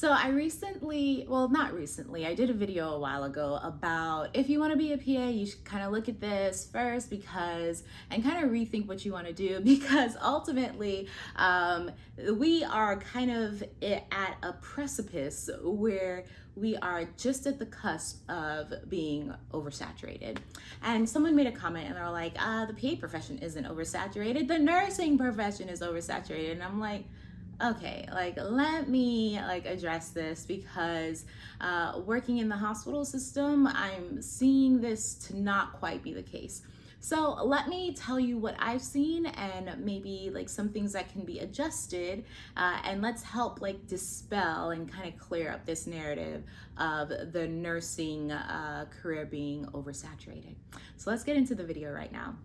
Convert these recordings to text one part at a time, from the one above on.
So I recently, well, not recently, I did a video a while ago about if you want to be a PA, you should kind of look at this first because, and kind of rethink what you want to do because ultimately um, we are kind of at a precipice where we are just at the cusp of being oversaturated. And someone made a comment and they're like, uh, the PA profession isn't oversaturated, the nursing profession is oversaturated. And I'm like, okay like let me like address this because uh, working in the hospital system i'm seeing this to not quite be the case so let me tell you what I've seen and maybe like some things that can be adjusted uh, and let's help like dispel and kind of clear up this narrative of the nursing uh, career being oversaturated. So let's get into the video right now.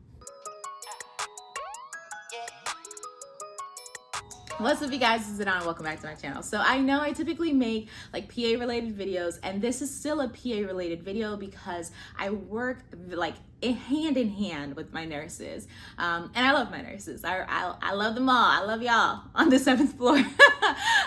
What's up you guys, is Adana, welcome back to my channel. So I know I typically make like PA related videos and this is still a PA related video because I work like hand in hand with my nurses. Um, and I love my nurses. I, I, I love them all. I love y'all on the seventh floor.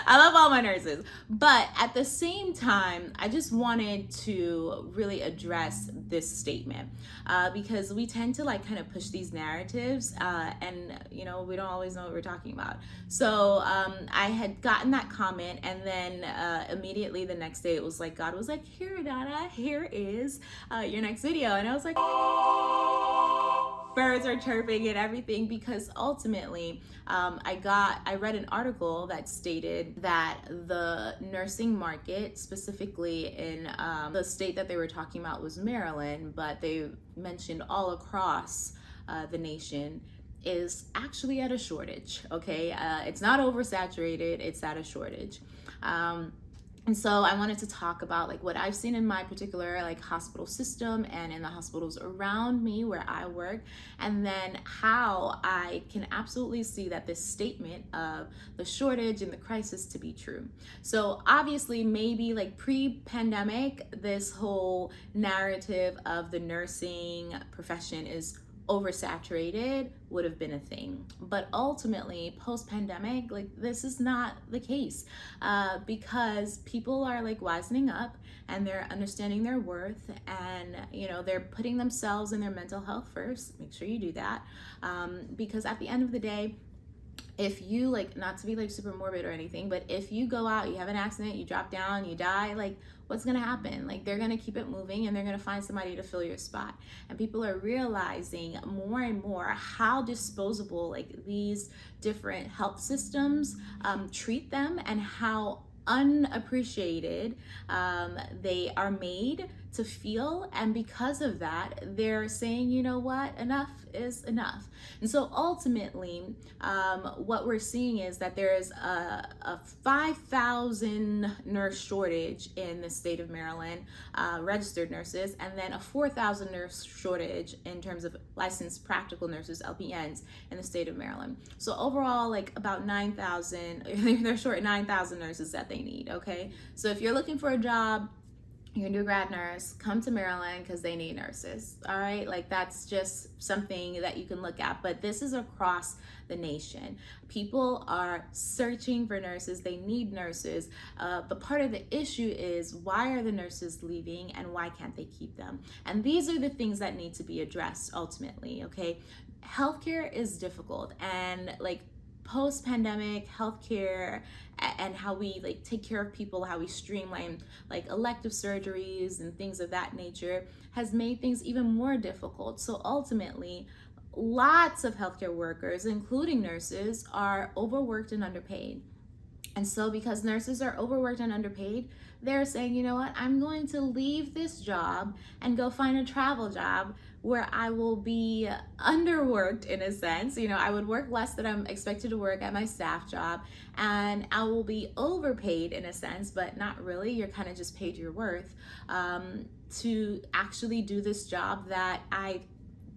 I love all my nurses. But at the same time, I just wanted to really address this statement uh, because we tend to like kind of push these narratives uh, and, you know, we don't always know what we're talking about. So um, I had gotten that comment and then uh, immediately the next day it was like, God was like, here, Dada, here is uh, your next video. And I was like, birds are chirping and everything because ultimately um, I got I read an article that stated that the nursing market specifically in um, the state that they were talking about was Maryland but they mentioned all across uh, the nation is actually at a shortage okay? Uh, it's not oversaturated it's at a shortage. Um, and so I wanted to talk about like what I've seen in my particular like hospital system and in the hospitals around me where I work and then how I can absolutely see that this statement of the shortage and the crisis to be true. So obviously maybe like pre-pandemic this whole narrative of the nursing profession is oversaturated would have been a thing. But ultimately, post pandemic, like this is not the case uh, because people are like wisening up and they're understanding their worth and, you know, they're putting themselves and their mental health first. Make sure you do that um, because at the end of the day, if you like not to be like super morbid or anything but if you go out you have an accident you drop down you die like what's gonna happen? Like they're gonna keep it moving and they're gonna find somebody to fill your spot. And people are realizing more and more how disposable like these different health systems um, treat them and how unappreciated um, they are made to feel and because of that they're saying you know what? Enough is enough. And so ultimately um, what we're seeing is that there is a, a 5,000 nurse shortage in the state of Maryland uh, registered nurses and then a 4,000 nurse shortage in terms of licensed practical nurses LPNs in the state of Maryland. So overall like about 9,000 they're short 9,000 nurses that they need okay? So if you're looking for a job you're a new grad nurse, come to Maryland because they need nurses. All right, like that's just something that you can look at. But this is across the nation. People are searching for nurses, they need nurses. Uh, but part of the issue is why are the nurses leaving and why can't they keep them? And these are the things that need to be addressed ultimately, okay? Healthcare is difficult and like post-pandemic healthcare and how we like take care of people how we streamline like elective surgeries and things of that nature has made things even more difficult. So ultimately lots of healthcare workers including nurses are overworked and underpaid. And so because nurses are overworked and underpaid they're saying you know what? I'm going to leave this job and go find a travel job where I will be underworked in a sense. You know, I would work less than I'm expected to work at my staff job, and I will be overpaid in a sense, but not really. You're kind of just paid your worth um, to actually do this job that I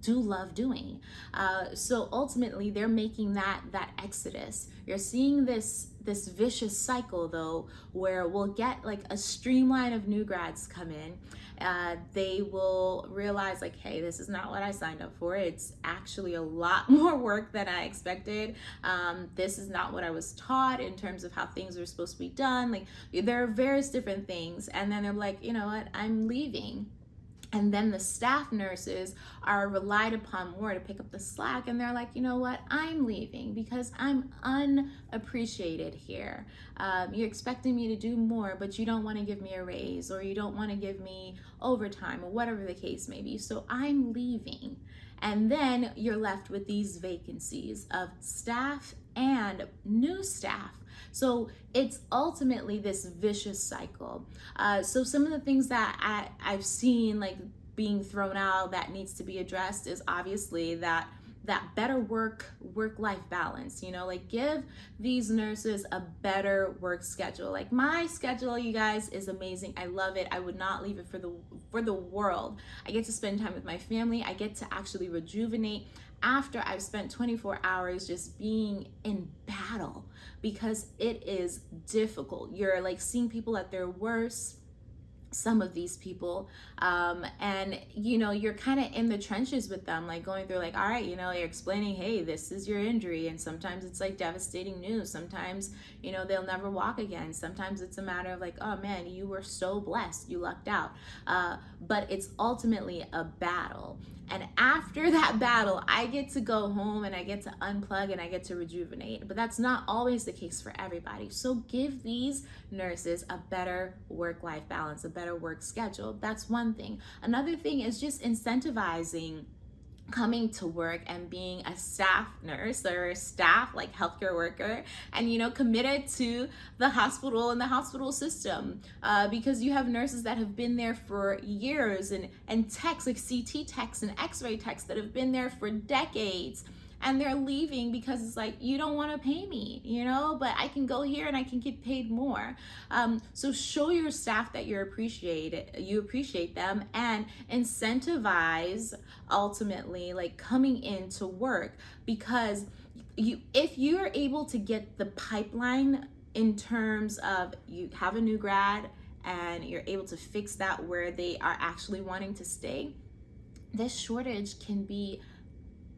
do love doing. Uh, so ultimately, they're making that that exodus. You're seeing this this vicious cycle though, where we'll get like a streamline of new grads come in. Uh, they will realize like, hey, this is not what I signed up for. It's actually a lot more work than I expected. Um, this is not what I was taught in terms of how things are supposed to be done. Like there are various different things, and then they're like, you know what, I'm leaving and then the staff nurses are relied upon more to pick up the slack and they're like you know what? I'm leaving because i'm unappreciated here. Um, you're expecting me to do more but you don't want to give me a raise or you don't want to give me overtime or whatever the case may be so i'm leaving. And then you're left with these vacancies of staff and new staff. So it's ultimately this vicious cycle. Uh, so some of the things that I, I've seen like being thrown out that needs to be addressed is obviously that that better work work life balance you know like give these nurses a better work schedule. Like my schedule you guys is amazing. I love it. I would not leave it for the for the world. I get to spend time with my family. I get to actually rejuvenate after I've spent 24 hours just being in battle because it is difficult. You're like seeing people at their worst some of these people um, and you know you're kind of in the trenches with them like going through like all right you know you're explaining hey this is your injury and sometimes it's like devastating news. Sometimes you know they'll never walk again. Sometimes it's a matter of like oh man you were so blessed. You lucked out. Uh, but it's ultimately a battle and after that battle, I get to go home and I get to unplug and I get to rejuvenate. But that's not always the case for everybody. So give these nurses a better work life balance, a better work schedule. That's one thing. Another thing is just incentivizing coming to work and being a staff nurse or staff like healthcare worker and you know committed to the hospital and the hospital system uh, because you have nurses that have been there for years and and techs like ct techs and x-ray techs that have been there for decades and they're leaving because it's like you don't want to pay me you know? But i can go here and i can get paid more. Um, so show your staff that you're appreciated you appreciate them and incentivize ultimately like coming into work because you if you're able to get the pipeline in terms of you have a new grad and you're able to fix that where they are actually wanting to stay this shortage can be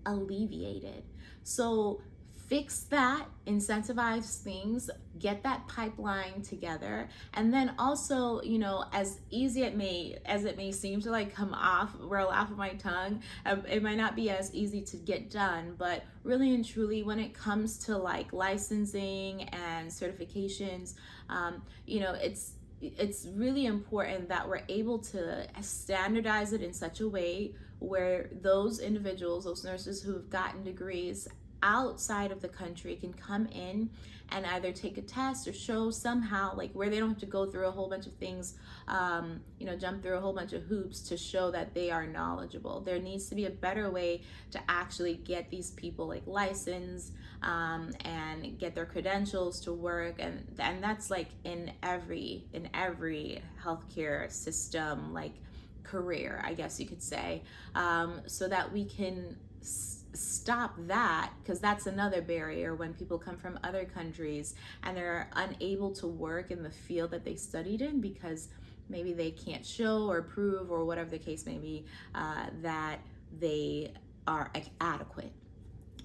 alleviated. So fix that, incentivize things, get that pipeline together, and then also, you know, as easy it may as it may seem to like come off, roll off of my tongue, um, it might not be as easy to get done, but really and truly, when it comes to like licensing and certifications, um, you know, it's it's really important that we're able to standardize it in such a way where those individuals, those nurses who have gotten degrees outside of the country can come in and either take a test or show somehow like where they don't have to go through a whole bunch of things um, you know jump through a whole bunch of hoops to show that they are knowledgeable. There needs to be a better way to actually get these people like licensed um, and get their credentials to work and and that's like in every in every healthcare system like career, I guess you could say, um, so that we can stop that because that's another barrier when people come from other countries and they're unable to work in the field that they studied in because maybe they can't show or prove or whatever the case may be uh, that they are adequate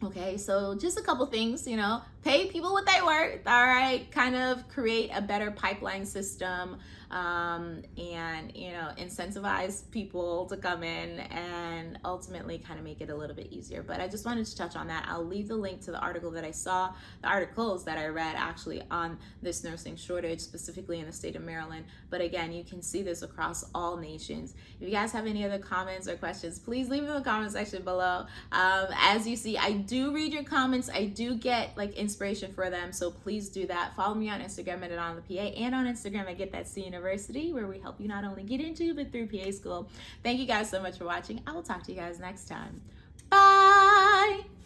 Okay, so just a couple things, you know, pay people what they worth, all right, kind of create a better pipeline system um, and, you know, incentivize people to come in and ultimately kind of make it a little bit easier. But I just wanted to touch on that. I'll leave the link to the article that I saw, the articles that I read actually on this nursing shortage, specifically in the state of Maryland. But again, you can see this across all nations. If you guys have any other comments or questions, please leave them in the comment section below. Um, as you see, I do read your comments. I do get like inspiration for them. So please do that. Follow me on Instagram at on the PA and on Instagram at Get That C University where we help you not only get into but through PA school. Thank you guys so much for watching. I will talk to you guys next time. Bye.